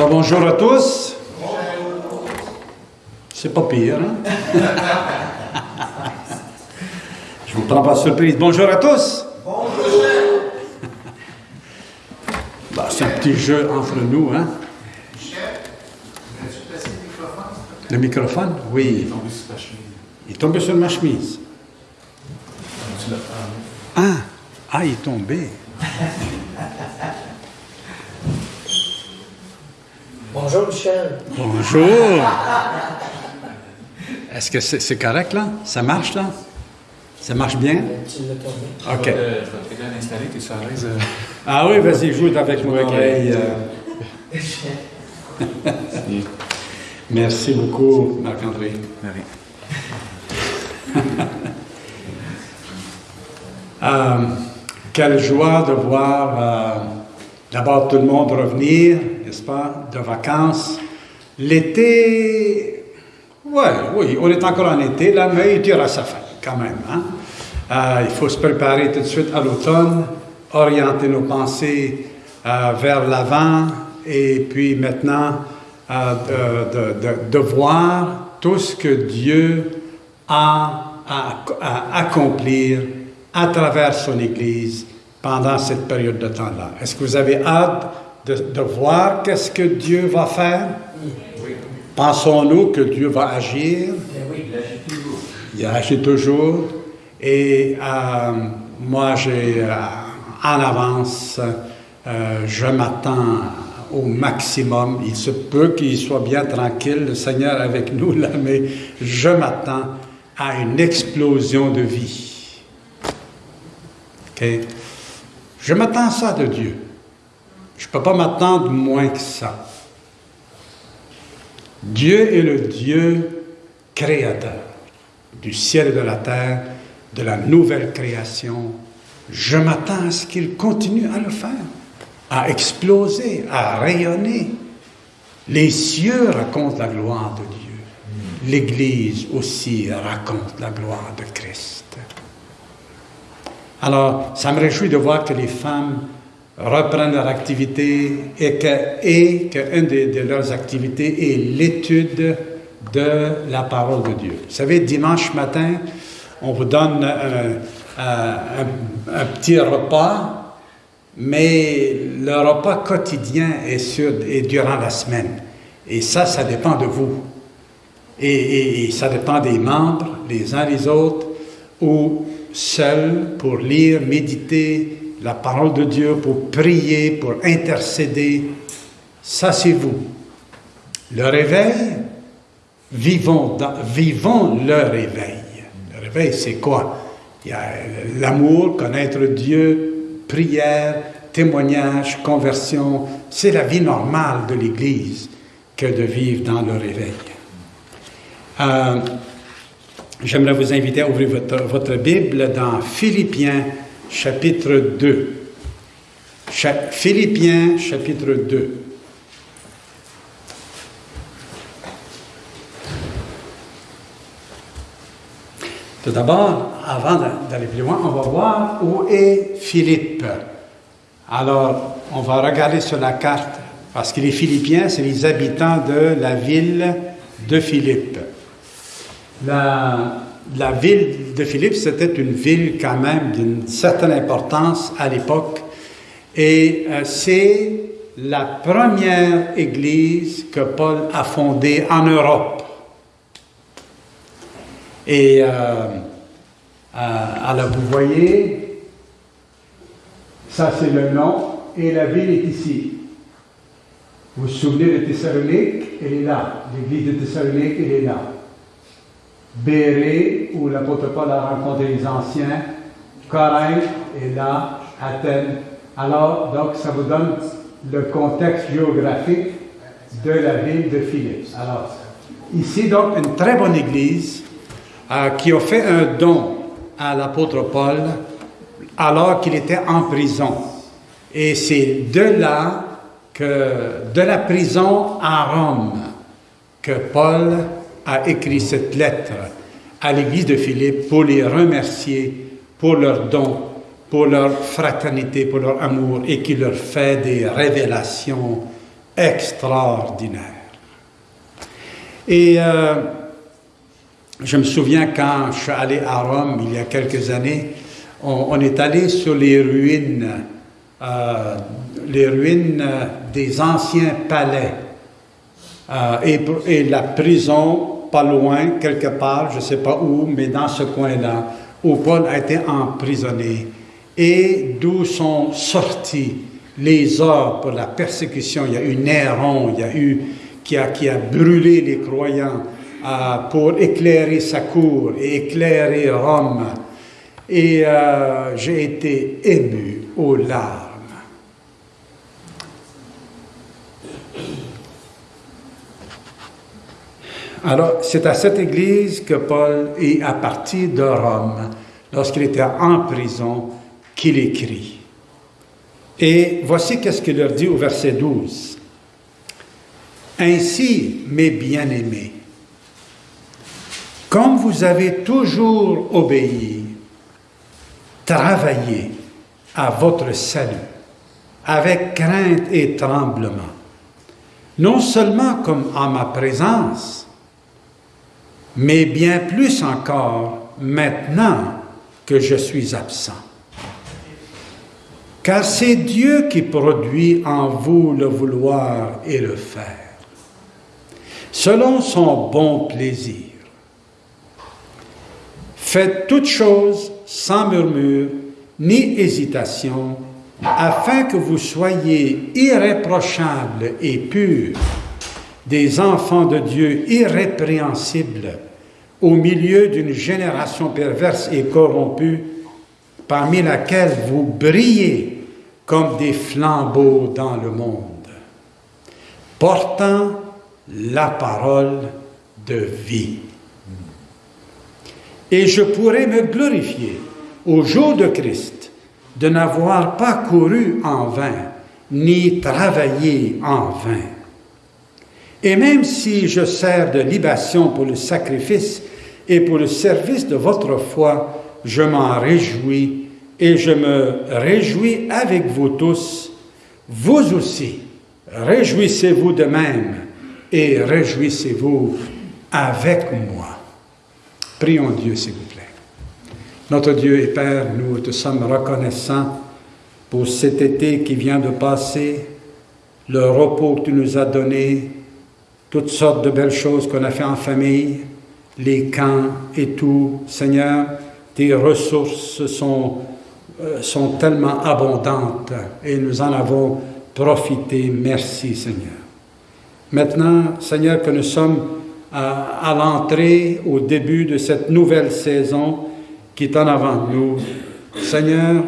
Alors bonjour à tous. C'est pas pire, hein? Je vous prends pas surprise. Bonjour à tous. Bonjour. Bah, c'est un petit jeu entre nous, hein? Le microphone? Oui. Il est tombé sur ma chemise. Ah, ah, il est tombé. Bonjour Michel. Bonjour. Est-ce que c'est correct là? Ça marche là? Ça marche bien? OK. Je vais l'installer, tu es à l'aise. euh, Ah oui, vas-y, joue avec mon oreille. euh. Merci beaucoup, Marc-André. Marie. Euh, quelle joie de voir euh, d'abord tout le monde revenir, n'est-ce pas, de vacances. L'été, ouais, oui, on est encore en été, là, mais il tire à sa fin quand même. hein. Euh, il faut se préparer tout de suite à l'automne, orienter nos pensées euh, vers l'avant et puis maintenant euh, de, de- voir tout ce que Dieu a à accomplir à travers son Église pendant cette période de temps-là. Est-ce que vous avez hâte de, de voir qu'est-ce que Dieu va faire? Pensons-nous que Dieu va agir? Eh oui, Il agit toujours. Et euh, moi, j'ai euh, en avance, euh, je m'attends au maximum. Il se peut qu'il soit bien tranquille, le Seigneur avec nous là, mais je m'attends à une explosion de vie. OK? Je m'attends ça de Dieu. Je ne peux pas m'attendre moins que ça. Dieu est le Dieu créateur du ciel et de la terre, de la nouvelle création. Je m'attends à ce qu'il continue à le faire, à exploser, à rayonner. Les cieux racontent la gloire de Dieu. L'Église aussi raconte la gloire de Christ. Alors, ça me réjouit de voir que les femmes reprennent leur activité et que, et que une de, leurs activités est l'étude de la parole de Dieu. Vous savez, dimanche matin, on vous donne un, petit repas, mais le repas quotidien est, durant la semaine. Et ça, ça dépend de vous. Et- et ça dépend des membres, les uns les autres, ou seuls pour lire, méditer la parole de Dieu, pour prier, pour intercéder. Ça, c'est vous. Le réveil, vivons, vivons le réveil. Le réveil, c'est quoi? Il y a l'amour, connaître Dieu, prière, témoignage, conversion. C'est la vie normale de l'Église que de vivre dans le réveil. Euh, J'aimerais vous inviter à ouvrir votre, Bible dans Philippiens chapitre 2. Cha- Philippiens chapitre 2. Tout d'abord, avant d'a- d'aller plus loin, on va voir où est Philippe. Alors, on va regarder sur la carte, parce que les Philippiens, c'est les habitants de la ville de Philippe. La, ville de Philippe, c'était une ville quand même d'une certaine importance à l'époque. Et euh, c'est la première église que Paul a fondée en Europe. Et euh, euh, alors, vous voyez, ça c'est le nom, et la ville est ici. Vous vous souvenez de Thessalonique? Elle est là. L'église de Thessalonique, elle est là. Béré, où l'apôtre Paul a rencontré les anciens, Corinthe est là, Athènes. Alors, donc, ça vous donne le contexte géographique de la ville de Philippe. Alors, ici, donc, une très bonne église euh, qui a fait un don à l'apôtre Paul alors qu'il était en prison. Et c'est de là que, de la prison à Rome, que Paul a écrit cette lettre à l'église de Philippe pour les remercier pour leur don, pour leur fraternité, pour leur amour et qui leur fait des révélations extraordinaire. Et euh, je me souviens quand je suis allé à Rome il y a quelques années, on, est allé sur les ruines, euh, les ruines des anciens palais euh, et, la prison pas loin, quelque part, je ne sais pas où, mais dans ce coin-là, où Paul a été emprisonné et d'où sont sortis les ordres pour la persécution? Il y a eu Néron, il y a eu qui a, qui a brûlé les croyants euh, pour éclairer sa cour et éclairer Rome. Et euh, j'ai été ému aux larmes. Alors, c'est à cette église que Paul est à partir de Rome, lorsqu'il était en prison, qu'il écrit. Et voici qu'est-ce qu'il leur dit au verset 12. Ainsi, mes bien-aimés, comme vous avez toujours obéi, travaillez à votre salut avec crainte et tremblement, non seulement comme en ma présence, mais bien plus encore maintenant que je suis absent. Car c'est Dieu qui produit en vous le vouloir et le faire, selon son bon plaisir. Faites toutes choses sans murmure ni hésitation, afin que vous soyez irréprochables et purs, des enfants de Dieu irrépréhensibles, au milieu d'une génération perverse et corrompue, parmi laquelle vous brillez comme des flambeaux dans le monde, portant la parole de vie. Et je pourrais me glorifier au jour de Christ de n'avoir pas couru en vain, ni travaillé en vain. Et même si je sers de libation pour le sacrifice et pour le service de votre foi, je m'en réjouis et je me réjouis avec vous tous. Vous aussi, réjouissez-vous de même et réjouissez-vous avec moi. Prions Dieu, s'il vous plaît. Notre Dieu et Père, nous te sommes reconnaissants pour cet été qui vient de passer, le repos que tu nous as donné, toutes sortes de belles choses qu'on a fait en famille, les camps et tout. Seigneur, tes ressources sont euh, sont tellement abondantes et nous en avons profité. Merci Seigneur. Maintenant, Seigneur, que nous sommes à, l'entrée, au début de cette nouvelle saison qui est en avant de nous, Seigneur,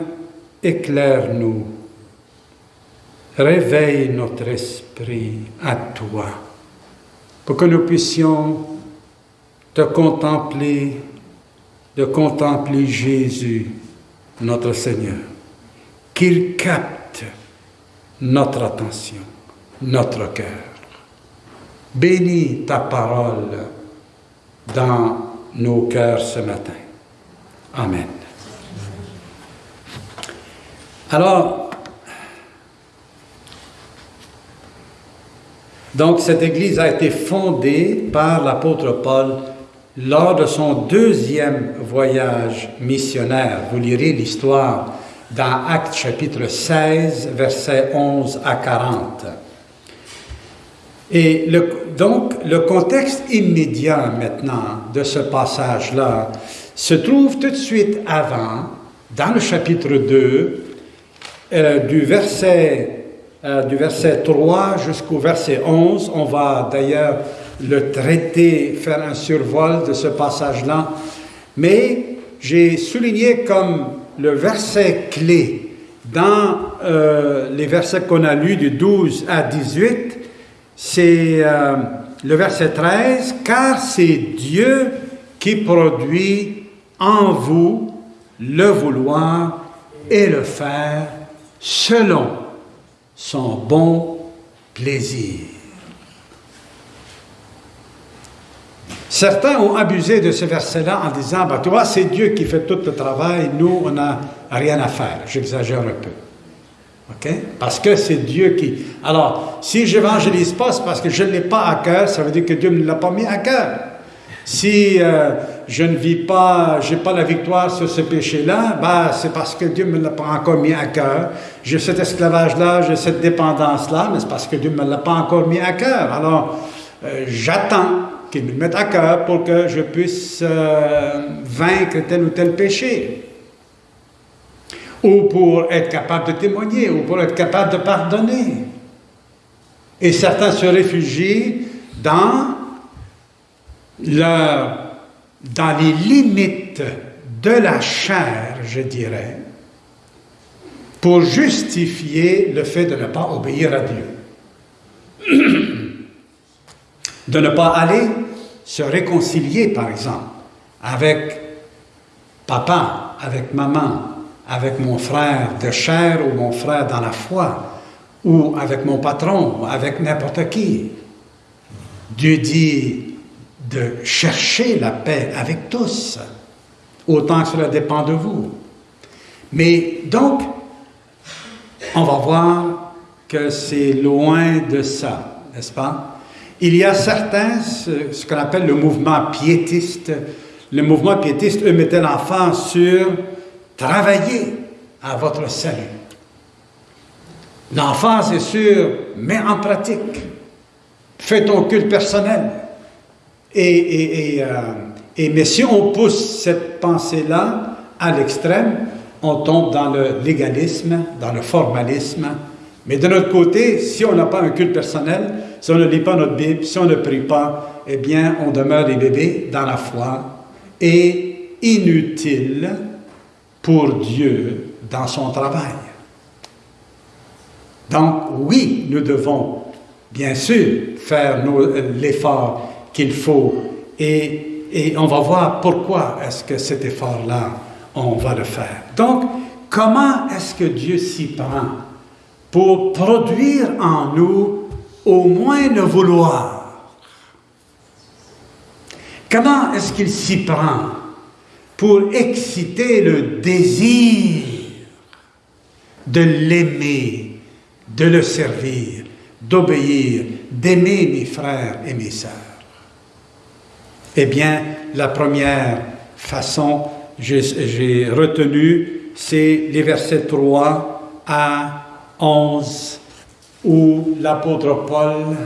éclaire-nous, réveille notre esprit à toi, pour que nous puissions te contempler, de contempler Jésus notre Seigneur, qu'il capte notre attention, notre cœur. Bénis ta parole dans nos cœurs ce matin. Amen. Alors, donc cette Église a été fondée par l'apôtre Paul lors de son deuxième voyage missionnaire. Vous lirez l'histoire dans Actes chapitre 16, versets 11 à 40. Et donc, le contexte immédiat maintenant de ce passage-là se trouve tout de suite avant, dans le chapitre 2, euh, du, verset, euh, du verset 3 jusqu'au verset 11. On va d'ailleurs le traiter, faire un survol de ce passage-là, mais j'ai souligné comme le verset clé dans euh, les versets qu'on a lus du 12 à 18, c'est euh, le verset 13, car c'est Dieu qui produit en vous le vouloir et le faire selon son bon plaisir. Certains ont abusé de ce verset-là en disant, bah, toi, c'est Dieu qui fait tout le travail, nous, on n'a rien à faire. J'exagère un peu. Parce que c'est Dieu qui... Alors, si j'évangélise pas, c'est parce que je ne l'ai pas à cœur, ça veut dire que Dieu ne l'a pas mis à cœur. Si euh, je ne vis pas, j'ai pas la victoire sur ce péché-là, bah, c'est parce que Dieu ne me l'a pas encore mis à cœur. J'ai cet esclavage-là, j'ai cette dépendance-là, mais c'est parce que Dieu ne me l'a pas encore mis à cœur. Alors, euh, j'attends qu'il me le mette à cœur pour que je puisse euh, vaincre tel ou tel péché. Ou pour être capable de témoigner, ou pour être capable de pardonner. Et certains se réfugient dans dans les limites de la chair, je dirais, pour justifier le fait de ne pas obéir à Dieu. de ne pas aller se réconcilier, par exemple, avec papa, avec maman, avec mon frère de chair ou mon frère dans la foi, ou avec mon patron, ou avec n'importe qui. Dieu dit, de chercher la paix avec tous, autant que cela dépend de vous. Mais donc, on va voir que c'est loin de ça, n'est-ce pas? Il y a certains, ce, qu'on appelle le mouvement piétiste, le mouvement piétiste, eux, mettaient l'enfant sur travailler à votre salut. L'enfant, c'est sûr, met en pratique. Fais ton culte personnel. Euh, et, mais si on pousse cette pensée-là à l'extrême, on tombe dans le légalisme, dans le formalisme. Mais de notre côté, si on n'a pas un culte personnel, si on ne lit pas notre Bible, si on ne prie pas, eh bien, on demeure des bébés dans la foi et inutile pour Dieu dans son travail. Donc, oui, nous devons bien sûr faire l'effort qu'il faut. Et, on va voir pourquoi est-ce que cet effort-là, on va le faire. Donc, comment est-ce que Dieu s'y prend pour produire en nous au moins le vouloir? Comment est-ce qu'il s'y prend pour exciter le désir de l'aimer, de le servir, d'obéir, d'aimer mes frères et mes sœurs? Eh bien, la première façon, j'ai retenu, c'est les versets 3 à 11, où l'apôtre Paul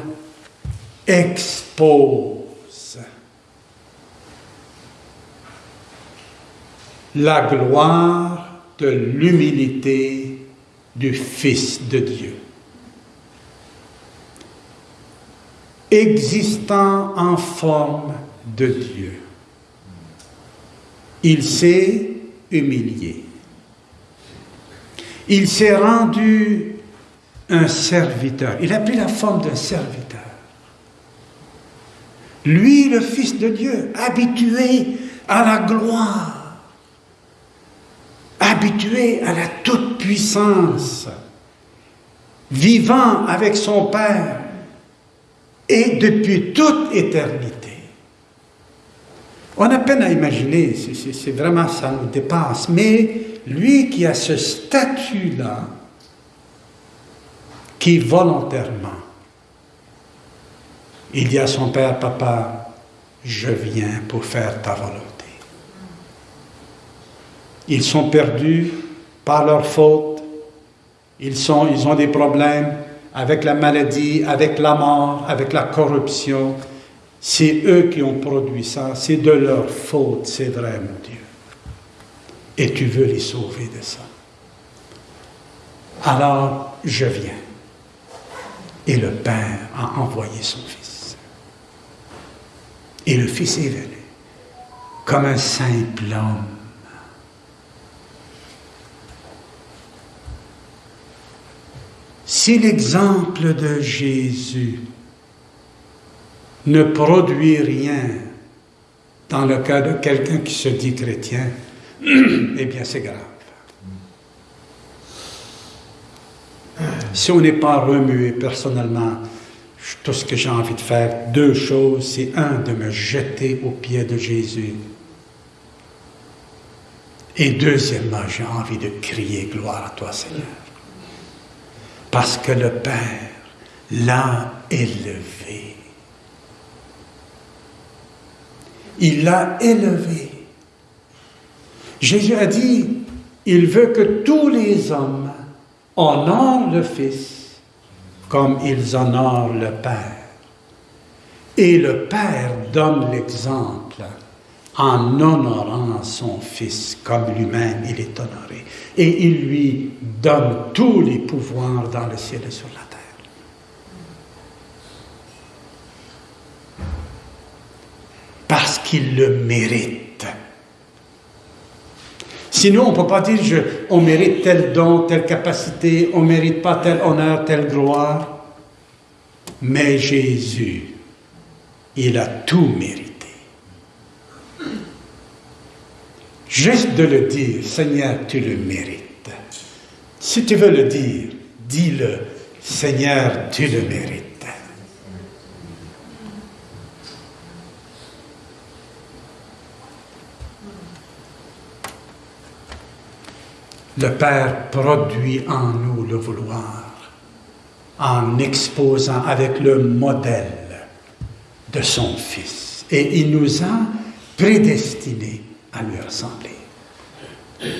expose la gloire de l'humilité du Fils de Dieu. Existant en forme de Dieu. Il s'est humilié. Il s'est rendu un serviteur. Il a pris la forme d'un serviteur. Lui, le Fils de Dieu, habitué à la gloire, habitué à la toute-puissance, vivant avec son Père et depuis toute éternité. On a peine à imaginer, c'est vraiment, ça nous dépasse. Mais lui qui a ce statut-là, qui volontairement, il dit à son père, papa, je viens pour faire ta volonté. Ils sont perdus par leur faute, ils, sont, ils ont des problèmes avec la maladie, avec la mort, avec la corruption, c'est eux qui ont produit ça, c'est de leur faute, c'est vrai, mon Dieu. Et tu veux les sauver de ça. Alors, je viens. Et le Père a envoyé son Fils. Et le Fils est venu comme un simple homme. Si l'exemple de Jésus ne produit rien dans le cas de quelqu'un qui se dit chrétien, eh bien c'est grave. Si on n'est pas remué personnellement, tout ce que j'ai envie de faire, deux choses, c'est un, de me jeter aux pieds de Jésus. Et deuxièmement, j'ai envie de crier gloire à toi Seigneur. Parce que le Père l'a élevé. Il l'a élevé. Jésus a dit, il veut que tous les hommes honorent le Fils comme ils honorent le Père. Et le Père donne l'exemple en honorant son Fils comme lui-même il est honoré. Et il lui donne tous les pouvoirs dans le ciel et sur la terre. Parce qu'il le mérite. Sinon, on ne peut pas dire je, on mérite tel don, telle capacité, on ne mérite pas tel honneur, telle gloire. Mais Jésus, il a tout mérité. Juste de le dire, Seigneur, tu le mérites. Si tu veux le dire, dis-le, Seigneur, tu le mérites. Le Père produit en nous le vouloir en exposant avec le modèle de son Fils. Et il nous a prédestinés à lui ressembler.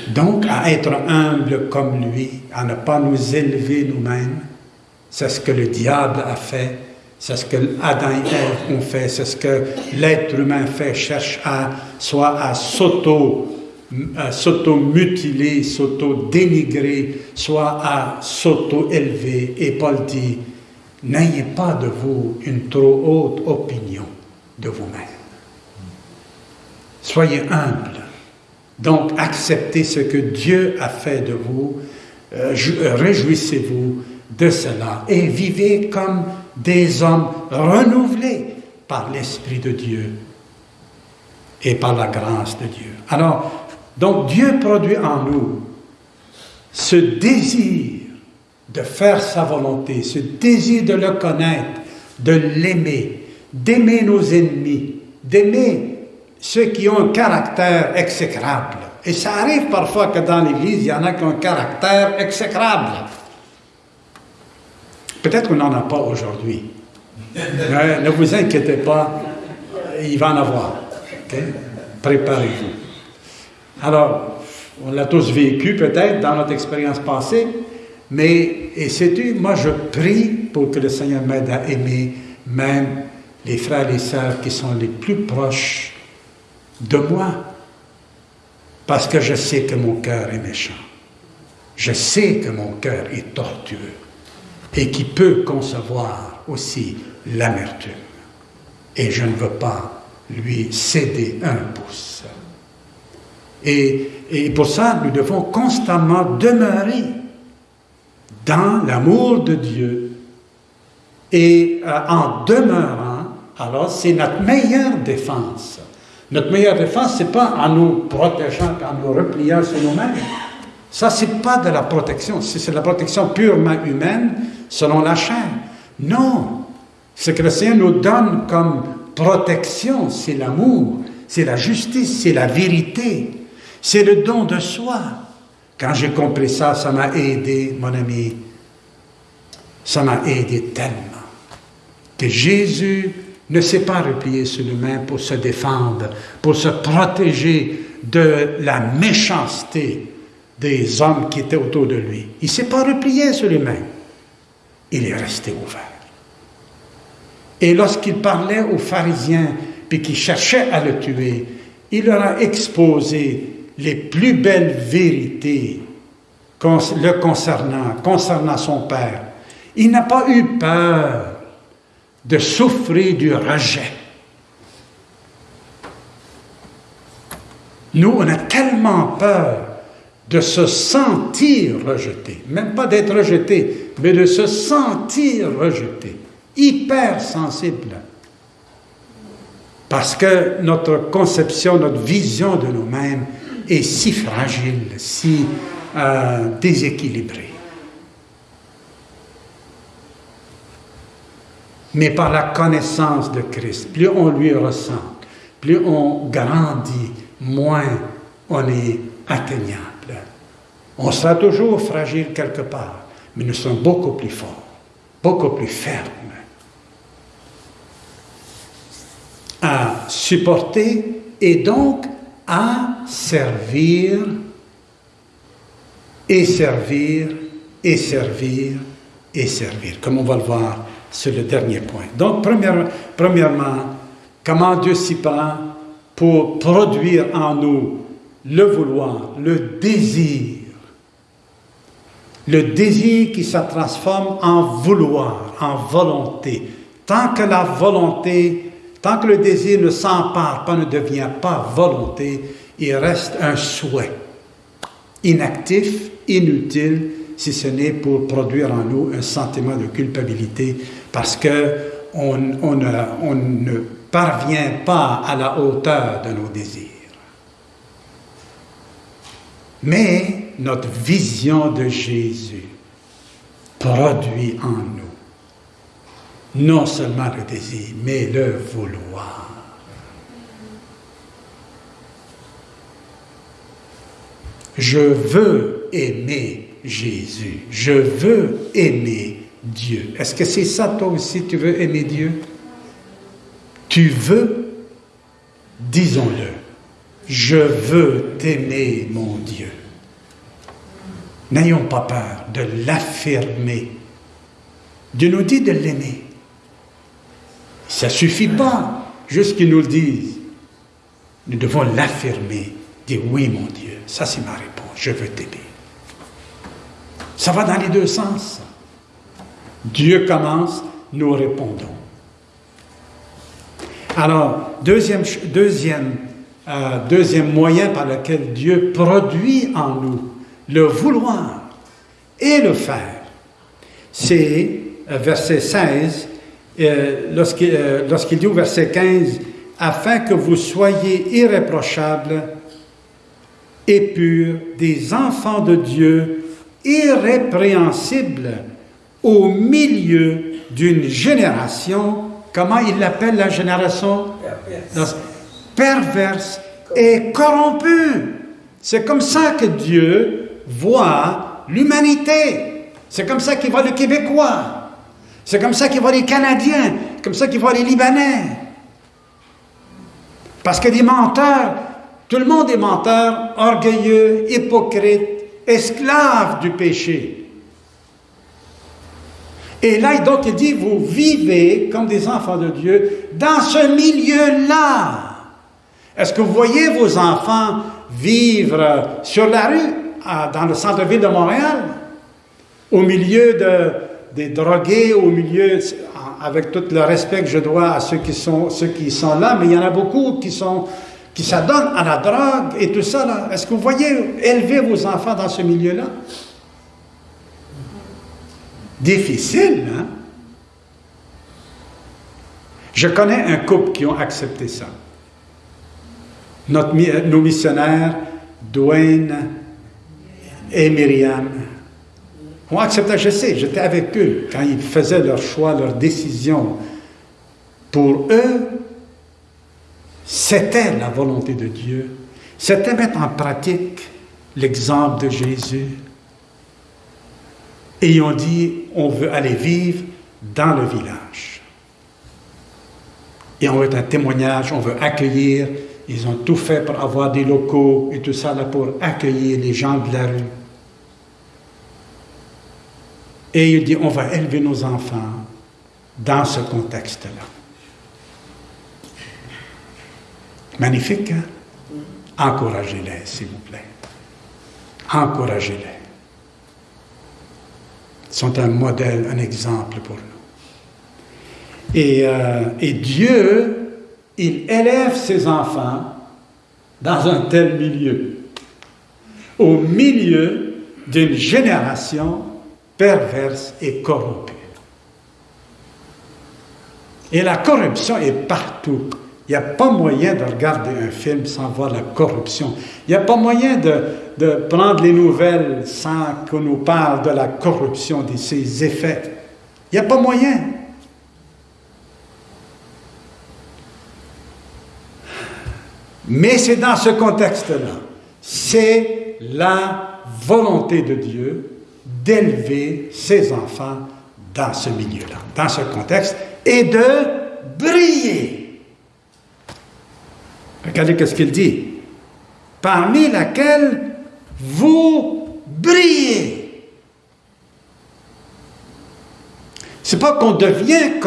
Donc, à être humble comme lui, à ne pas nous élever nous-mêmes, c'est ce que le diable a fait, c'est ce que Adam et Ève ont fait, c'est ce que l'être humain fait, cherche à soit à s'auto s'auto-mutiler, s'auto-dénigrer, soit à s'auto-élever. Et Paul dit, n'ayez pas de vous une trop haute opinion de vous-même. Soyez humble. Donc acceptez ce que Dieu a fait de vous. Euh, euh, réjouissez-vous de cela et vivez comme des hommes renouvelés par l'Esprit de Dieu et par la grâce de Dieu. Alors, donc Dieu produit en nous ce désir de faire sa volonté, ce désir de le connaître, de l'aimer, d'aimer nos ennemis, d'aimer ceux qui ont un caractère exécrable. Et ça arrive parfois que dans l'Église, il y en a qui ont un caractère exécrable. Peut-être qu'on n'en a pas aujourd'hui. ne vous inquiétez pas, il va en avoir. Préparez-vous. Alors, on l'a tous vécu peut-être dans notre expérience passée, mais, et sais-tu, moi je prie pour que le Seigneur m'aide à aimer même les frères et sœurs qui sont les plus proches de moi, parce que je sais que mon cœur est méchant. Je sais que mon cœur est tortueux et qui peut concevoir aussi l'amertume. Et je ne veux pas lui céder un pouce. Et, pour ça, nous devons constamment demeurer dans l'amour de Dieu. Et euh, en demeurant, alors c'est notre meilleure défense. Notre meilleure défense, ce n'est pas en nous protégeant, en nous repliant sur nous-mêmes. Ça, ce n'est pas de la protection. C'est de la protection purement humaine, selon la chair. Non. Ce que le Seigneur nous donne comme protection, c'est l'amour, c'est la justice, c'est la vérité. C'est le don de soi. Quand j'ai compris ça, ça m'a aidé, mon ami. Ça m'a aidé tellement. Que Jésus ne s'est pas replié sur lui-même pour se défendre, pour se protéger de la méchanceté des hommes qui étaient autour de lui. Il ne s'est pas replié sur lui-même. Il est resté ouvert. Et lorsqu'il parlait aux pharisiens, puis qui cherchaient à le tuer, il leur a exposé les plus belles vérités le concernant, concernant son Père. Il n'a pas eu peur de souffrir du rejet. Nous, on a tellement peur de se sentir rejeté, même pas d'être rejeté, mais de se sentir rejeté, hyper sensible. Parce que notre conception, notre vision de nous-mêmes est si fragile, si euh, déséquilibrée. Mais par la connaissance de Christ, plus on lui ressemble, plus on grandit, moins on est atteignable. On sera toujours fragile quelque part, mais nous sommes beaucoup plus forts, beaucoup plus fermes à supporter et donc à servir et servir et servir et servir, comme on va le voir sur le dernier point. Donc, premièrement, comment Dieu s'y prend pour produire en nous le vouloir, le désir, le désir qui se transforme en vouloir, en volonté. Tant que la volonté, tant que le désir ne s'empare pas, ne devient pas volonté, il reste un souhait, inactif, inutile, si ce n'est pour produire en nous un sentiment de culpabilité, parce que on, on ne parvient pas à la hauteur de nos désirs. Mais notre vision de Jésus produit en nous non seulement le désir, mais le vouloir. Je veux aimer Jésus. Je veux aimer Dieu. Est-ce que c'est ça toi aussi, tu veux aimer Dieu? Tu veux, disons-le, je veux t'aimer, mon Dieu. N'ayons pas peur de l'affirmer. Dieu nous dit de l'aimer. Ça ne suffit pas juste qu'il nous le dise. Nous devons l'affirmer, dire oui, mon Dieu, ça c'est ma réponse, je veux t'aimer. Ça va dans les deux sens. Dieu commence, nous répondons. Alors, deuxième, deuxième, euh, deuxième moyen par lequel Dieu produit en nous le vouloir et le faire, c'est euh, verset 16, euh, lorsqu'il dit au verset 15, afin que vous soyez irréprochables et purs, des enfants de Dieu, irrépréhensibles au milieu d'une génération Comment il l'appelle la génération? Perverse et corrompue. C'est comme ça que Dieu voit l'humanité. C'est comme ça qu'il voit le Québécois. C'est comme ça qu'il voit les Canadiens. comme ça qu'il voit les Libanais. Parce que des menteurs, tout le monde est menteur, orgueilleux, hypocrite, esclave du péché. Et là, donc, il dit, vous vivez comme des enfants de Dieu dans ce milieu-là. Est-ce que vous voyez vos enfants vivre sur la rue, dans le centre-ville de Montréal, au milieu de, des drogués, au milieu, avec tout le respect que je dois à ceux qui sont, là, mais il y en a beaucoup qui sont qui s'adonnent à la drogue et tout ça. Est-ce que vous voyez élever vos enfants dans ce milieu-là? difficile, hein? Je connais un couple qui ont accepté ça. Nos missionnaires, Dwayne et Myriam, ont accepté, je sais, j'étais avec eux quand ils faisaient leur choix, leur décision. Pour eux, c'était la volonté de Dieu. C'était mettre en pratique l'exemple de Jésus et ils ont dit, on veut aller vivre dans le village. Et on veut un témoignage, on veut accueillir. Ils ont tout fait pour avoir des locaux et tout ça là pour accueillir les gens de la rue. Et il dit, on va élever nos enfants dans ce contexte-là. Magnifique, hein? Encouragez-les, s'il vous plaît. Encouragez-les sont un modèle, un exemple pour nous. Et, euh, et Dieu, il élève ses enfants dans un tel milieu, au milieu d'une génération perverse et corrompue. Et la corruption est partout. Il n'y a pas moyen de regarder un film sans voir la corruption. Il n'y a pas moyen de, de prendre les nouvelles sans qu'on nous parle de la corruption, de ses effets. Il n'y a pas moyen. Mais c'est dans ce contexte-là. C'est la volonté de Dieu d'élever ses enfants dans ce milieu-là, dans ce contexte, et de briller. Regardez ce qu'il dit. Parmi laquelle vous brillez. C'est pas qu'on devient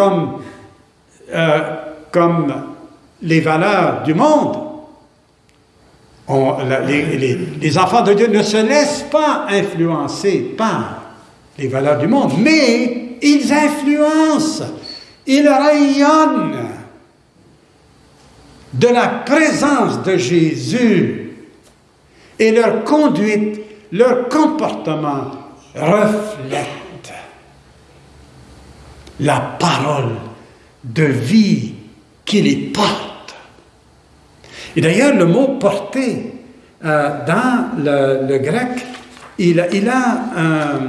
euh, comme les valeurs du monde. Les, enfants de Dieu ne se laissent pas influencer par les valeurs du monde, mais ils influencent, ils rayonnent de la présence de Jésus et leur conduite, leur comportement reflète la parole de vie qui les porte. Et d'ailleurs, le mot porter euh, dans le, grec, il, il a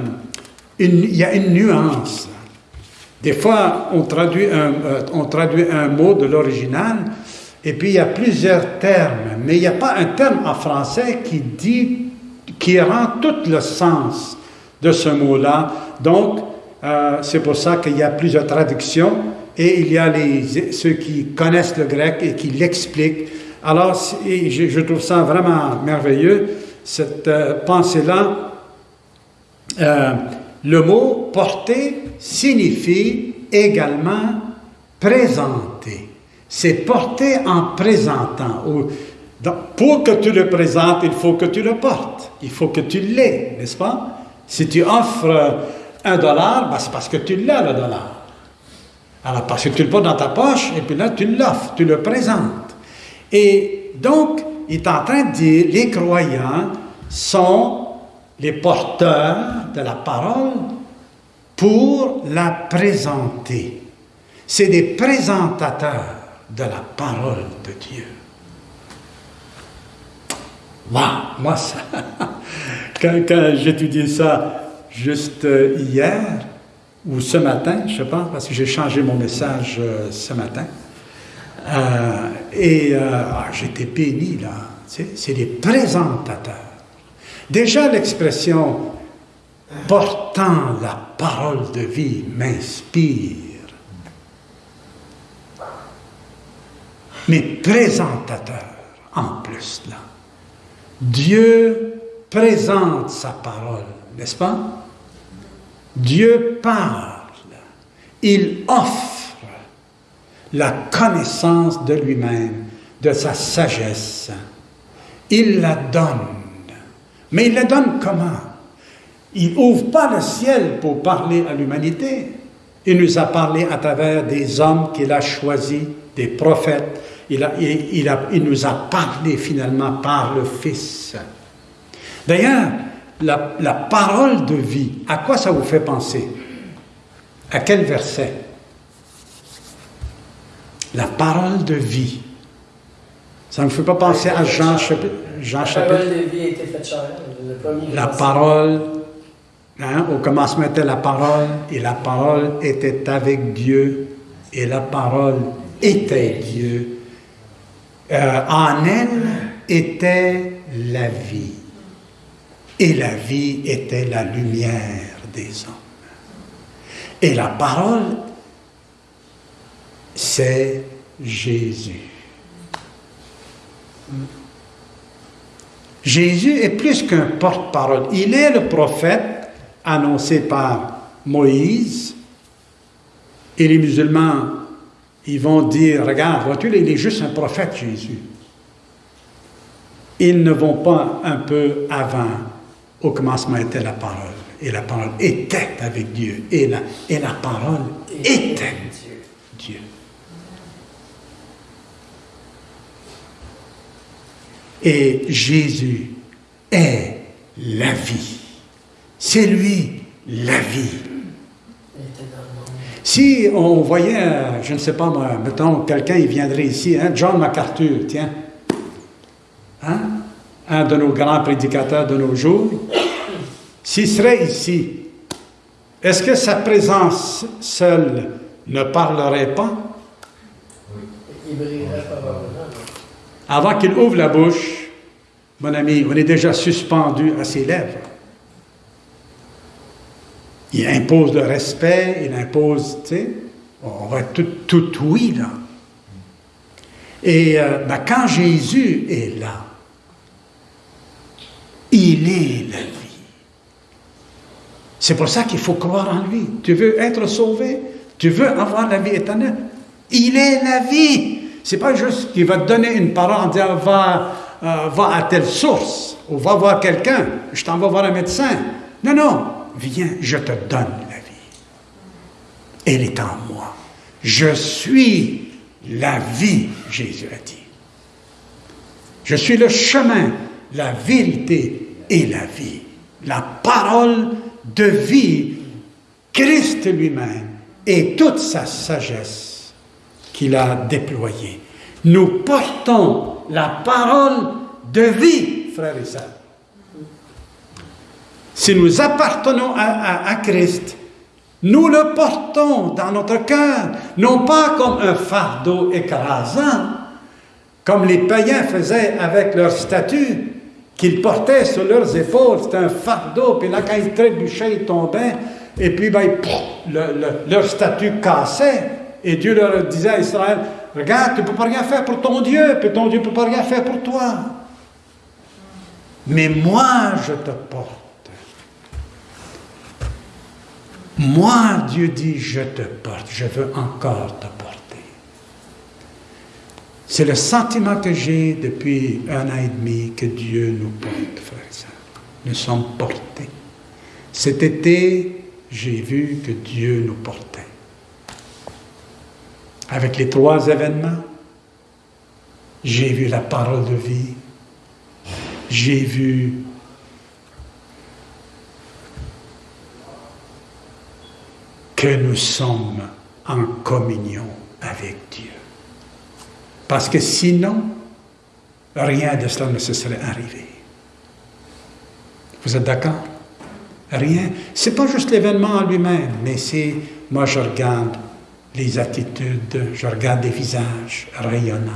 il y a une nuance. Des fois, on traduit un, euh, on traduit un mot de l'original, et puis il y a plusieurs termes, mais il n'y a pas un terme en français qui dit, qui rend tout le sens de ce mot-là. Donc, euh, c'est pour ça qu'il y a plusieurs traductions, et il y a les, ceux qui connaissent le grec et qui l'expliquent. Alors, je, trouve ça vraiment merveilleux, cette euh, pensée-là. Le mot porter signifie également présenter. C'est porter en présentant. Pour que tu le présentes, il faut que tu le portes. Il faut que tu l'aies, n'est-ce pas? Si tu offres un dollar, ben, c'est parce que tu l'as, le dollar. Alors, parce que tu le portes dans ta poche, et puis là, tu l'offres, tu le présentes. Et donc, il est en train de dire, les croyants sont les porteurs de la parole pour la présenter. C'est des présentateurs de la parole de Dieu. moi, ça, quand, quand j'étudiais ça juste euh, hier ou ce matin, je pas, parce que j'ai changé mon message euh, ce matin, euh, et ah, j'étais béni là. C'est des présentateurs. Déjà l'expression portant la parole de vie m'inspire. Mais présentateur en plus là. Dieu présente sa parole, n'est-ce pas? Dieu parle. Il offre la connaissance de lui-même, de sa sagesse. Il la donne mais il le donne comment? Il ouvre pas le ciel pour parler à l'humanité. Il nous a parlé à travers des hommes qu'il a choisis, des prophètes. Il, nous a parlé finalement par le Fils. D'ailleurs, la, la parole de vie, à quoi ça vous fait penser? À quel verset? La parole de vie. Ça ne me fait pas penser à Jean chapitre. Jean chapitre. La parole, hein, au commencement était la parole, et la parole était avec Dieu, et la parole était Dieu. Euh, en elle était la vie, et la vie était la lumière des hommes. Et la parole, c'est Jésus. Jésus est plus qu'un porte-parole. Il est le prophète annoncé par Moïse. Et les musulmans, ils vont dire, regarde, vois-tu, il est juste un prophète, Jésus. Ils ne vont pas un peu avant. Au commencement était la parole. Et la parole était avec Dieu. Et la, et la parole était Dieu. Et Jésus est la vie. C'est lui la vie. Si on voyait, je ne sais pas moi, mettons, quelqu'un, il viendrait ici, hein, John MacArthur, tiens, hein, un de nos grands prédicateurs de nos jours, s'il serait ici, est-ce que sa présence seule ne parlerait pas? Il brillerait avant qu'il ouvre la bouche, mon ami, on est déjà suspendu à ses lèvres. Il impose le respect, il impose, tu sais, on va tout, tout oui, là. Et euh, ben, quand Jésus est là, il est la vie. C'est pour ça qu'il faut croire en lui. Tu veux être sauvé? Tu veux avoir la vie éternelle? Il est la vie. C'est pas juste qu'il va te donner une parole en disant va, euh, va à telle source ou va voir quelqu'un, je t'en vais voir un médecin. Non, non, viens, je te donne la vie. Elle est en moi. Je suis la vie, Jésus a dit. Je suis le chemin, la vérité et la vie. La parole de vie, Christ lui-même et toute sa sagesse qu'il a déployée. Nous portons la parole de vie, frères et sœurs. Si nous appartenons à, Christ, nous le portons dans notre cœur, non pas comme un fardeau écrasant, comme les païens faisaient avec leur statut, qu'ils portaient sur leurs épaules, c'était un fardeau, puis là, quand ils trébuchaient, ils tombaient, et puis ben, leur statut cassait, et Dieu leur disait à Israël, regarde, tu ne peux pas rien faire pour ton Dieu, puis ton Dieu ne peut pas rien faire pour toi. Mais moi, je te porte. Moi, Dieu dit, je te porte, je veux encore te porter. C'est le sentiment que j'ai depuis un an et demi que Dieu nous porte, frères et. Nous sommes portés. Cet été, j'ai vu que Dieu nous portait. Avec les trois événements, j'ai vu la parole de vie, j'ai vu que nous sommes en communion avec Dieu. Parce que sinon, rien de cela ne se serait arrivé. Vous êtes d'accord? Rien. C'est pas juste l'événement en lui-même, mais c'est, moi je regarde les attitudes, je regarde les visages rayonnants.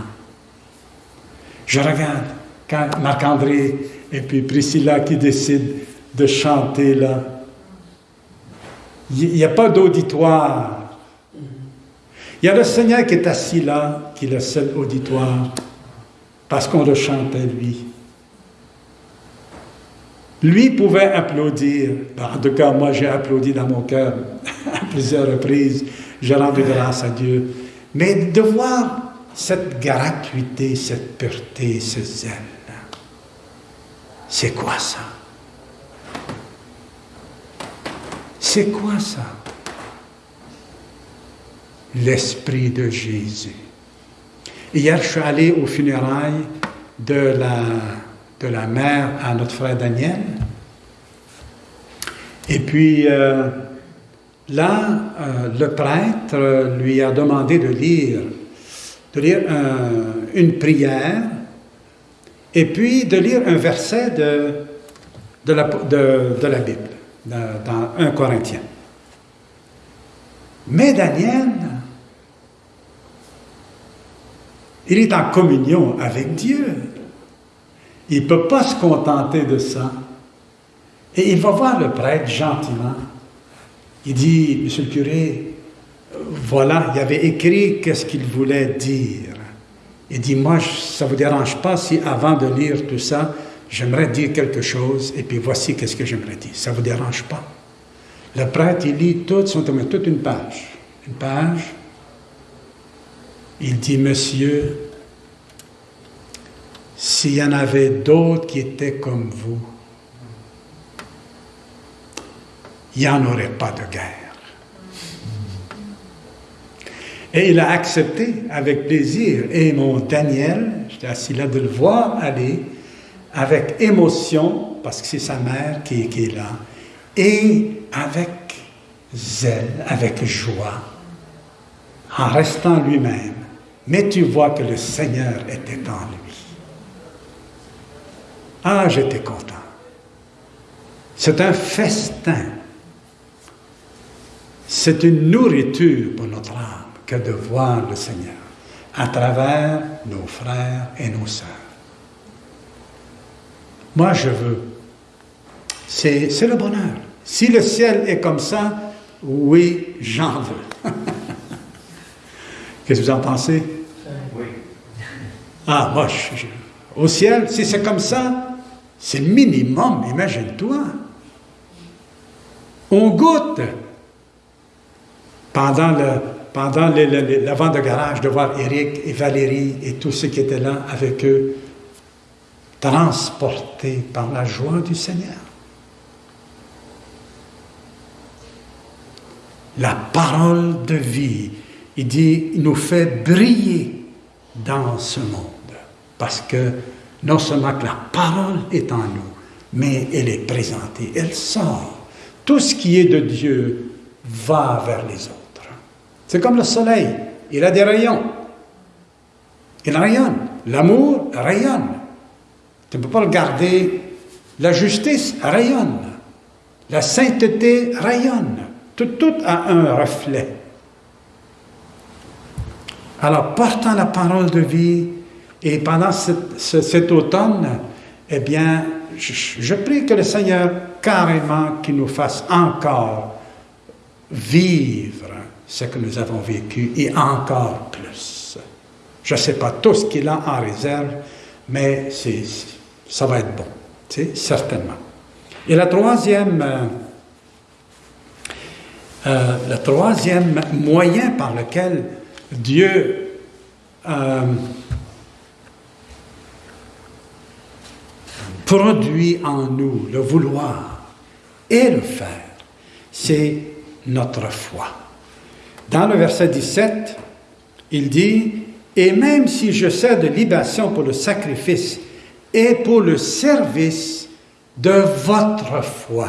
Je regarde quand Marc-André et puis Priscilla qui décident de chanter là, il n'y a pas d'auditoire. Il y a le Seigneur qui est assis là, qui est le seul auditoire, parce qu'on le chante à lui. Lui pouvait applaudir. En tout cas, moi, j'ai applaudi dans mon cœur à plusieurs reprises. J'ai rendu grâce à Dieu. Mais de voir cette gratuité, cette pureté, ce zèle, c'est quoi ça? C'est quoi ça? L'Esprit de Jésus. Hier, je suis allé aux funérailles de la, de la mère à notre frère Daniel. Et puis, euh, là, euh, le prêtre lui a demandé de lire, lire une prière et puis de lire un verset de, la, Bible dans 1 Corinthien. Mais Daniel, il est en communion avec Dieu. Il ne peut pas se contenter de ça. Et il va voir le prêtre gentiment. Il dit, Monsieur le curé, voilà, il avait écrit qu'est-ce qu'il voulait dire. Il dit, moi, ça ne vous dérange pas si avant de lire tout ça, j'aimerais dire quelque chose, et puis voici qu'est-ce que j'aimerais dire. Ça ne vous dérange pas? Le prêtre, il lit tout, toute une page. Une page. Il dit, Monsieur, s'il y en avait d'autres qui étaient comme vous, il n'y en aurait pas de guerre. Et il a accepté avec plaisir. Et mon Daniel, j'étais assis là de le voir aller, avec émotion, parce que c'est sa mère qui, est là, et avec zèle, avec joie, en restant lui-même. Mais tu vois que le Seigneur était en lui. Ah, j'étais content. C'est un festin. C'est une nourriture pour notre âme que de voir le Seigneur à travers nos frères et nos sœurs. Moi, je veux. C'est le bonheur. Si le ciel est comme ça, oui, j'en veux. Qu'est-ce que vous en pensez? Oui. Ah, moi, au ciel, si c'est comme ça, c'est minimum, imagine-toi. On goûte. Pendant le, pendant la vente de garage, de voir Eric et Valérie et tous ceux qui étaient là avec eux, transportés par la joie du Seigneur. La parole de vie, il dit, nous fait briller dans ce monde. Parce que non seulement que la parole est en nous, mais elle est présentée, elle sort. Tout ce qui est de Dieu va vers les autres. C'est comme le soleil, il a des rayons. Il rayonne. L'amour rayonne. Tu ne peux pas le garder. La justice rayonne. La sainteté rayonne. Tout, a un reflet. Alors, portant la parole de vie, et pendant cet automne, eh bien, je, je, prie que le Seigneur carrément qu'il nous fasse encore vivre ce que nous avons vécu et encore plus. Je ne sais pas tout ce qu'il a en réserve, mais ça va être bon, certainement. Et la troisième, euh, euh, le troisième moyen par lequel Dieu euh, produit en nous le vouloir et le faire, c'est notre foi. Dans le verset 17, il dit, Et même si je sers de libation pour le sacrifice et pour le service de votre foi,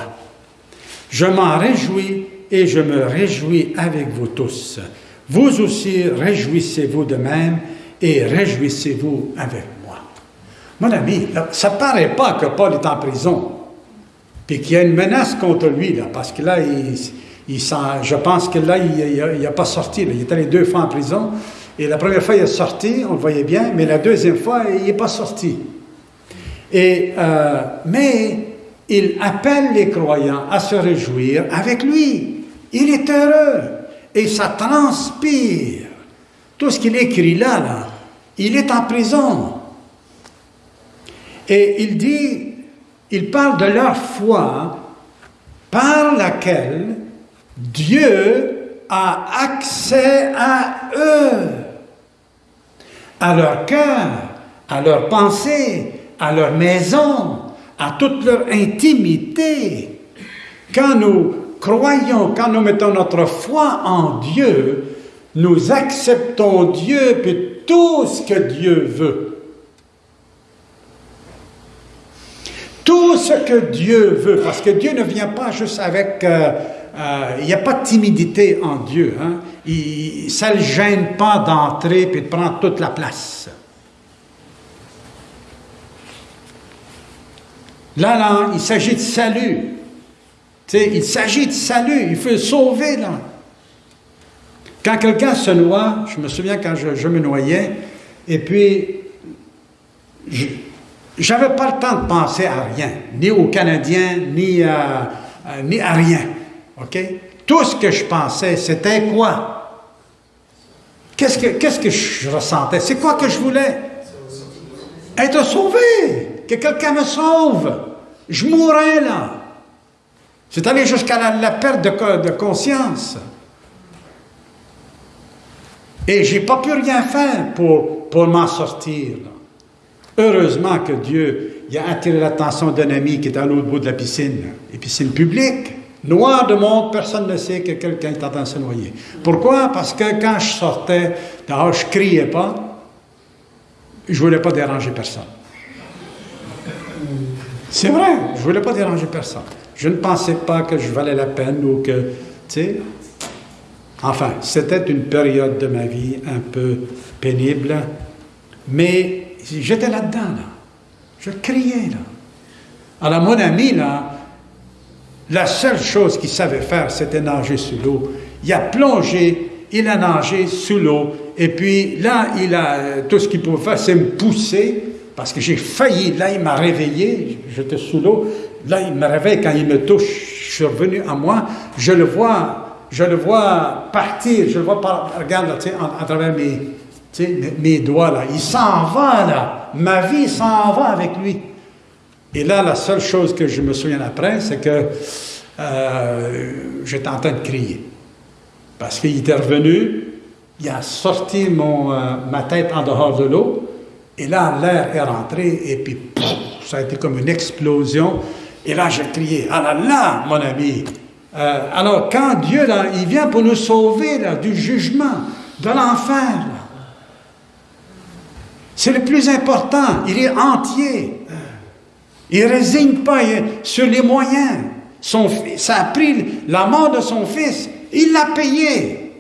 je m'en réjouis et je me réjouis avec vous tous. Vous aussi, réjouissez-vous de même et réjouissez-vous avec moi. Mon ami, ça ne paraît pas que Paul est en prison, puis qu'il y a une menace contre lui, là, parce que là, il, je pense que là, il n'a pas sorti. Il est allé deux fois en prison. Et la première fois, il est sorti, on le voyait bien, mais la deuxième fois, il n'est pas sorti. Et, euh, mais il appelle les croyants à se réjouir avec lui. Il est heureux et ça transpire. Tout ce qu'il écrit là, là, il est en prison. Et il dit, il parle de leur foi par laquelle Dieu a accès à eux, à leur cœur, à leur pensée, à leur maison, à toute leur intimité. Quand nous croyons, quand nous mettons notre foi en Dieu, nous acceptons Dieu et tout ce que Dieu veut. Tout ce que Dieu veut, parce que Dieu ne vient pas juste avec euh, euh, il n'y a pas de timidité en Dieu. Hein? Ça ne le gêne pas d'entrer et de prendre toute la place. Là, là, il s'agit de salut. il s'agit de salut. Il faut sauver, là. Quand quelqu'un se noie, je me souviens quand je, me noyais, et puis, j'avais pas le temps de penser à rien, ni aux Canadiens, ni ni à rien. OK? Tout ce que je pensais, c'était quoi? Qu'est-ce que, je ressentais? C'est quoi que je voulais? Être sauvé! Que quelqu'un me sauve! Je mourrais là! C'est allé jusqu'à la, perte de, conscience. Et j'ai pas pu rien faire pour, m'en sortir. Heureusement que Dieu a attiré l'attention d'un ami qui est à l'autre bout de la piscine, une piscine publique. Noir de monde, personne ne sait que quelqu'un est en train de se noyer. Pourquoi? Parce que quand je sortais, je criais pas, je voulais pas déranger personne. C'est vrai, je voulais pas déranger personne. Je ne pensais pas que je valais la peine ou que, tu sais, enfin, c'était une période de ma vie un peu pénible, mais j'étais là-dedans, là. Je criais, là. Alors, mon ami, là, la seule chose qu'il savait faire, c'était nager sous l'eau. Il a plongé, il a nagé sous l'eau, et puis là, il a tout ce qu'il pouvait faire, c'est me pousser, parce que j'ai failli. Là, il m'a réveillé, j'étais sous l'eau. Là, il me réveille quand il me touche. suis revenu à moi, je le vois, je le vois partir, je le vois par, regarde à, à travers mes, mes doigts là. Il s'en va là. Ma vie s'en va avec lui. Et là, la seule chose que je me souviens après, c'est que euh, j'étais en train de crier. Parce qu'il était revenu, il a sorti mon, euh, ma tête en dehors de l'eau, et là, l'air est rentré, et puis ça a été comme une explosion. Et là, j'ai crié, ah là là, mon ami. Euh, alors, quand Dieu, là, il vient pour nous sauver là, du jugement, de l'enfer, c'est le plus important. Il est entier. Il ne résigne pas sur les moyens. Son, ça a pris la mort de son fils. Il l'a payé.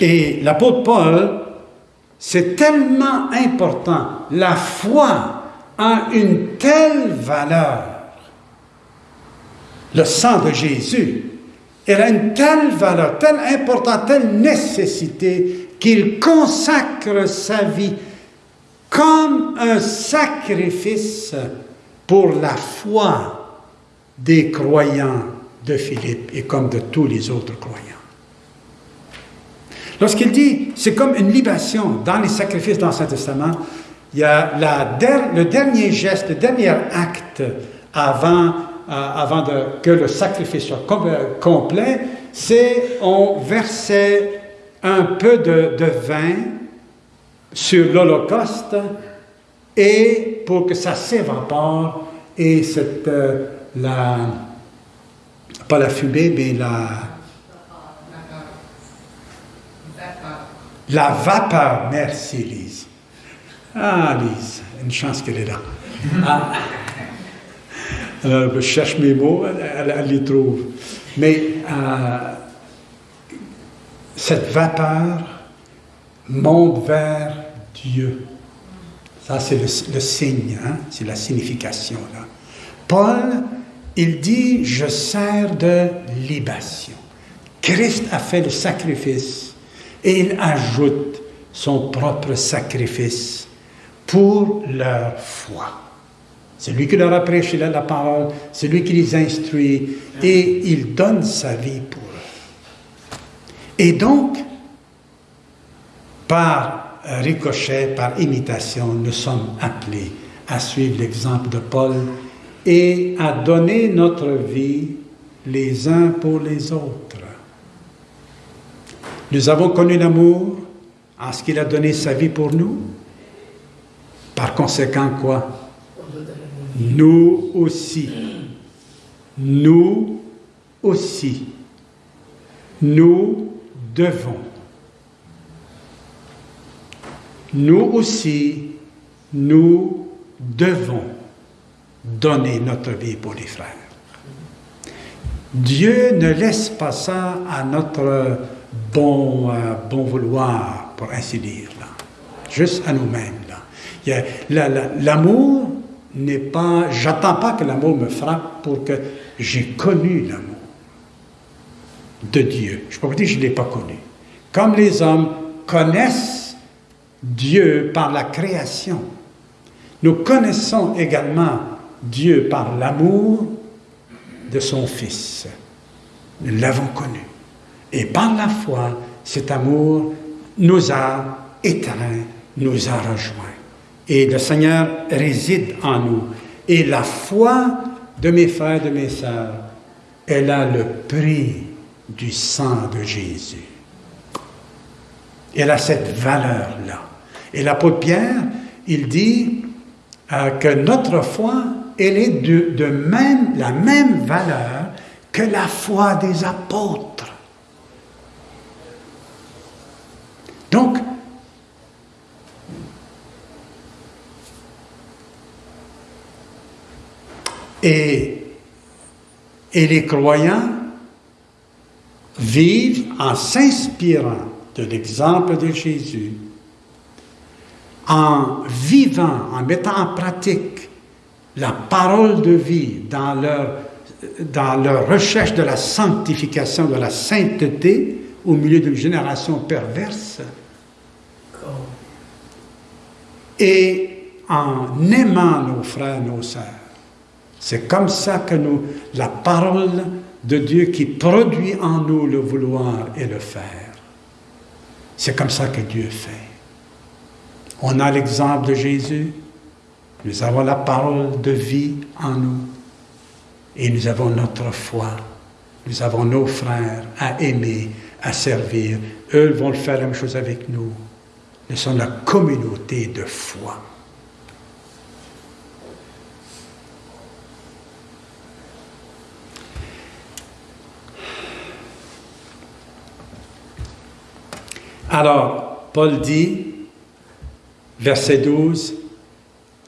Et l'apôtre Paul, c'est tellement important. La foi a une telle valeur. Le sang de Jésus, a une telle valeur, telle importance, telle nécessité qu'il consacre sa vie comme un sacrifice pour la foi des croyants de Philippe et comme de tous les autres croyants. Lorsqu'il dit, c'est comme une libation dans les sacrifices dans l'Ancien Testament, il y a le dernier geste, le dernier acte avant, euh, avant que le sacrifice soit euh, complet, c'est on versait un peu de vin sur l'Holocauste et pour que ça s'évapore et cette, euh, la, pas la fumée, mais la, La vapeur, merci Lise. Ah Lise, une chance qu'elle est là. Ah. Alors, je cherche mes mots, elle, elle- les trouve. Mais euh, cette vapeur monte vers Dieu. Ça, c'est le, signe, hein, c'est la signification. Paul, il dit, je sers de libation. Christ a fait le sacrifice et il ajoute son propre sacrifice pour leur foi. C'est lui qui leur a prêché la, la parole, c'est lui qui les instruit et il donne sa vie pour eux. Et donc, par ricochet, par imitation, nous sommes appelés à suivre l'exemple de Paul et à donner notre vie les uns pour les autres. Nous avons connu l'amour en ce qu'il a donné sa vie pour nous. Par conséquent, quoi? Nous aussi. Nous aussi. Nous devons. Nous aussi, nous devons donner notre vie pour les frères. Dieu ne laisse pas ça à notre bon, euh, bon vouloir, pour ainsi dire, juste à nous-mêmes. L'amour n'est pas... J'attends pas que l'amour me frappe pour que j'ai connu l'amour de Dieu. Je ne peux pas dire que je ne l'ai pas connu. Comme les hommes connaissent Dieu par la création, nous connaissons également Dieu par l'amour de son Fils. Nous l'avons connu. Et par la foi, cet amour nous a éteints, nous a rejoints. Et le Seigneur réside en nous. Et la foi de mes frères, de mes sœurs, elle a le prix du sang de Jésus. Elle a cette valeur-là. Et l'apôtre Pierre, il dit euh, que notre foi, elle est de, même, la même valeur que la foi des apôtres. Donc, et les croyants vivent en s'inspirant de l'exemple de Jésus, en vivant, en mettant en pratique la parole de vie dans leur, recherche de la sanctification, de la sainteté au milieu d'une génération perverse, et en aimant nos frères, nos sœurs. C'est comme ça que nous, la parole de Dieu qui produit en nous le vouloir et le faire. C'est comme ça que Dieu fait. On a l'exemple de Jésus, nous avons la parole de vie en nous et nous avons notre foi. Nous avons nos frères à aimer, à servir. Eux vont faire la même chose avec nous. Nous sommes la communauté de foi. Alors, Paul dit, verset 12,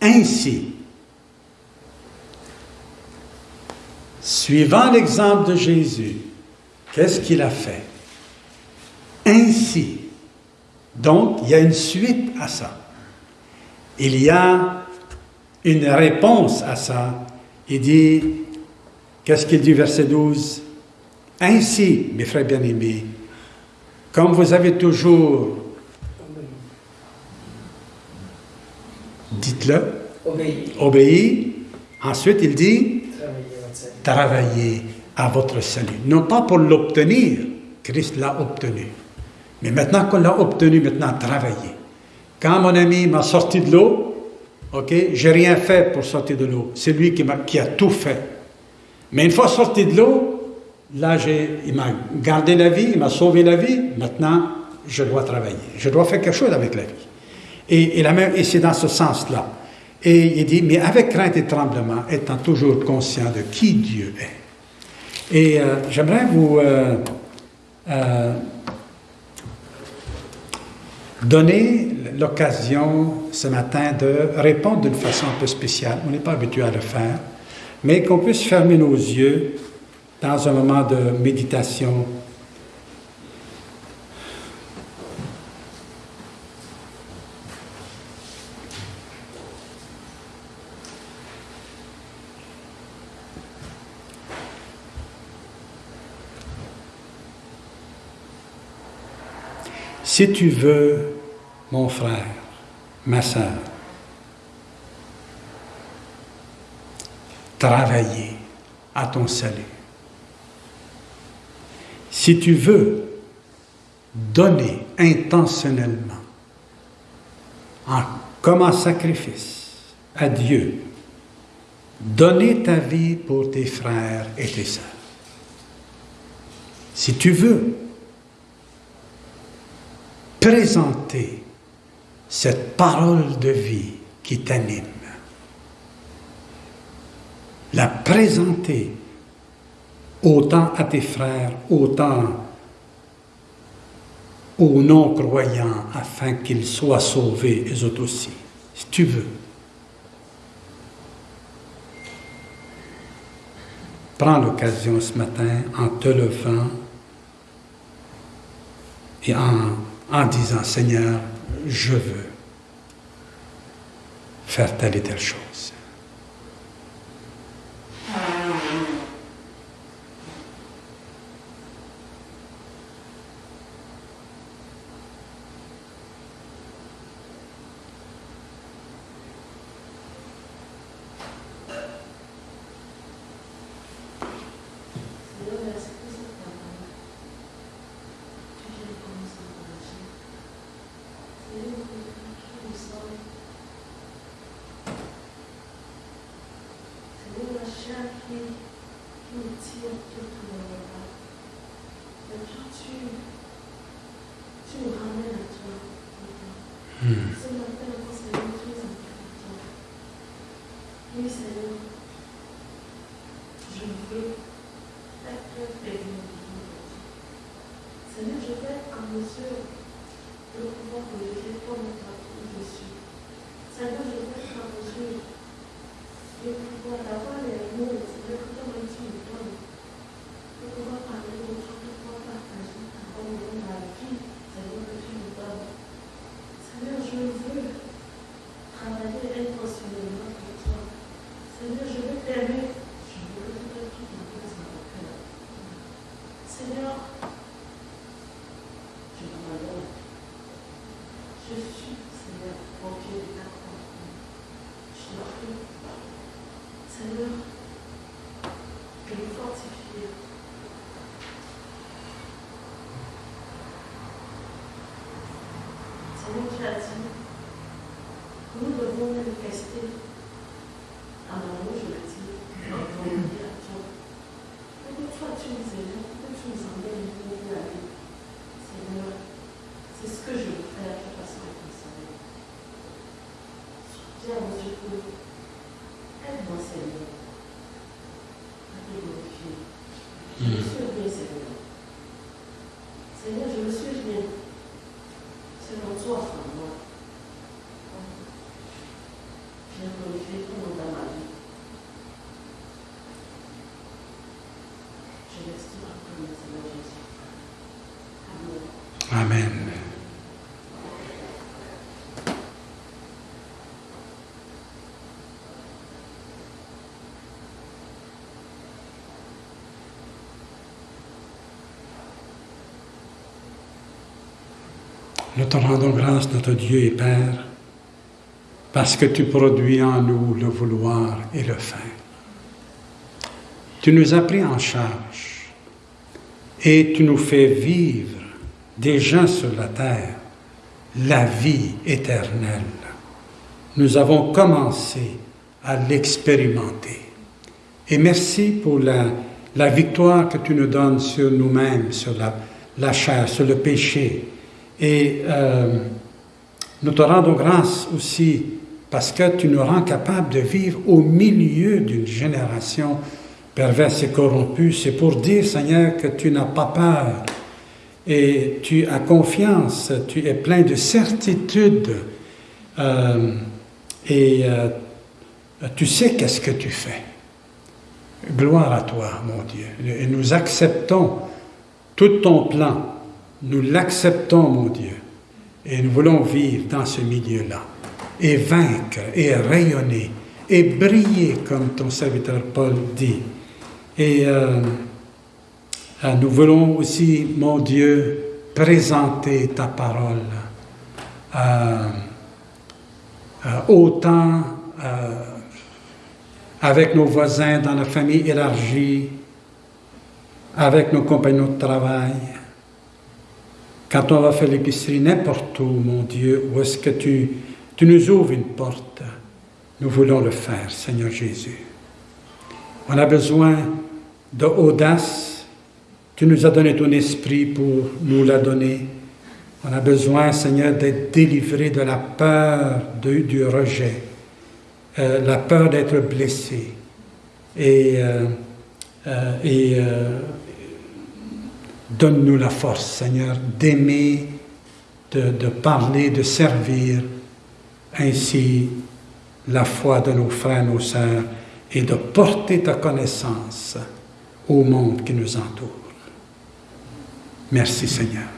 Ainsi, suivant l'exemple de Jésus, qu'est-ce qu'il a fait? Ainsi. Donc, il y a une suite à ça. Il y a une réponse à ça. Il dit, qu'est-ce qu'il dit, verset 12 Ainsi, mes frères bien-aimés, comme vous avez toujours, dites-le, obéi. Ensuite, il dit, travaillez à votre salut. Non pas pour l'obtenir, Christ l'a obtenu. Mais maintenant qu'on l'a obtenu, maintenant travaillez. Quand mon ami m'a sorti de l'eau, ok, j'ai rien fait pour sortir de l'eau. C'est lui qui, a, qui a tout fait. Mais une fois sorti de l'eau, Là, il m'a gardé la vie, il m'a sauvé la vie. Maintenant, je dois travailler. Je dois faire quelque chose avec la vie. Et, c'est dans ce sens-là. Et il dit, mais avec crainte et tremblement, étant toujours conscient de qui Dieu est. Et euh, j'aimerais vous euh, euh, donner l'occasion ce matin de répondre d'une façon un peu spéciale. On n'est pas habitué à le faire, mais qu'on puisse fermer nos yeux dans un moment de méditation. Si tu veux, mon frère, ma soeur, travailler à ton salut, si tu veux donner intentionnellement, comme un sacrifice à Dieu, donner ta vie pour tes frères et tes sœurs. Si tu veux présenter cette parole de vie qui t'anime, la présenter autant à tes frères, autant aux non-croyants, afin qu'ils soient sauvés, eux aussi, si tu veux. Prends l'occasion ce matin en te levant et en disant, Seigneur, je veux faire telle et telle chose. Dieu, pour aide-moi, Seigneur, à te glorifier. Je me suis bien, Seigneur. Seigneur, je me suis bien. Selon toi, en moi. Viens glorifier ton nom dans ma vie. Je laisse tout après, Seigneur Jésus. Amen. Amen. Nous te rendons grâce, notre Dieu et Père, parce que tu produis en nous le vouloir et le faire. Tu nous as pris en charge et tu nous fais vivre déjà sur la terre la vie éternelle. Nous avons commencé à l'expérimenter. Et merci pour la, la victoire que tu nous donnes sur nous-mêmes, sur la, la chair, sur le péché. Et euh, nous te rendons grâce aussi parce que tu nous rends capables de vivre au milieu d'une génération perverse et corrompue. C'est pour dire, Seigneur, que tu n'as pas peur et tu as confiance, tu es plein de certitude euh, et euh, tu sais qu'est-ce que tu fais. Gloire à toi, mon Dieu. Et nous acceptons tout ton plan. Nous l'acceptons, mon Dieu. Et nous voulons vivre dans ce milieu-là. Et vaincre, et rayonner, et briller, comme ton serviteur Paul dit. Et euh, euh, nous voulons aussi, mon Dieu, présenter ta parole euh, autant avec nos voisins dans la famille élargie, avec nos compagnons de travail, quand on va faire l'épicerie, n'importe où, mon Dieu, où est-ce que tu, nous ouvres une porte, nous voulons le faire, Seigneur Jésus. On a besoin d'audace. Tu nous as donné ton esprit pour nous la donner. On a besoin, Seigneur, d'être délivré de la peur du rejet, euh, la peur d'être blessé. Et, euh, euh, et donne-nous la force, Seigneur, d'aimer, de, parler, de servir ainsi la foi de nos frères, nos sœurs, et de porter ta connaissance au monde qui nous entoure. Merci Seigneur.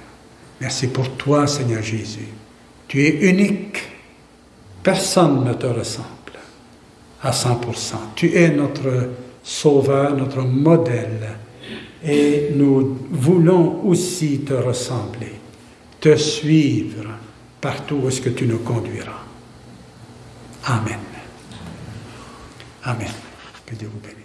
Merci pour toi, Seigneur Jésus. Tu es unique. Personne ne te ressemble à 100%. Tu es notre sauveur, notre modèle. Et nous voulons aussi te ressembler, te suivre partout où est-ce que tu nous conduiras. Amen. Amen. Que Dieu vous bénisse.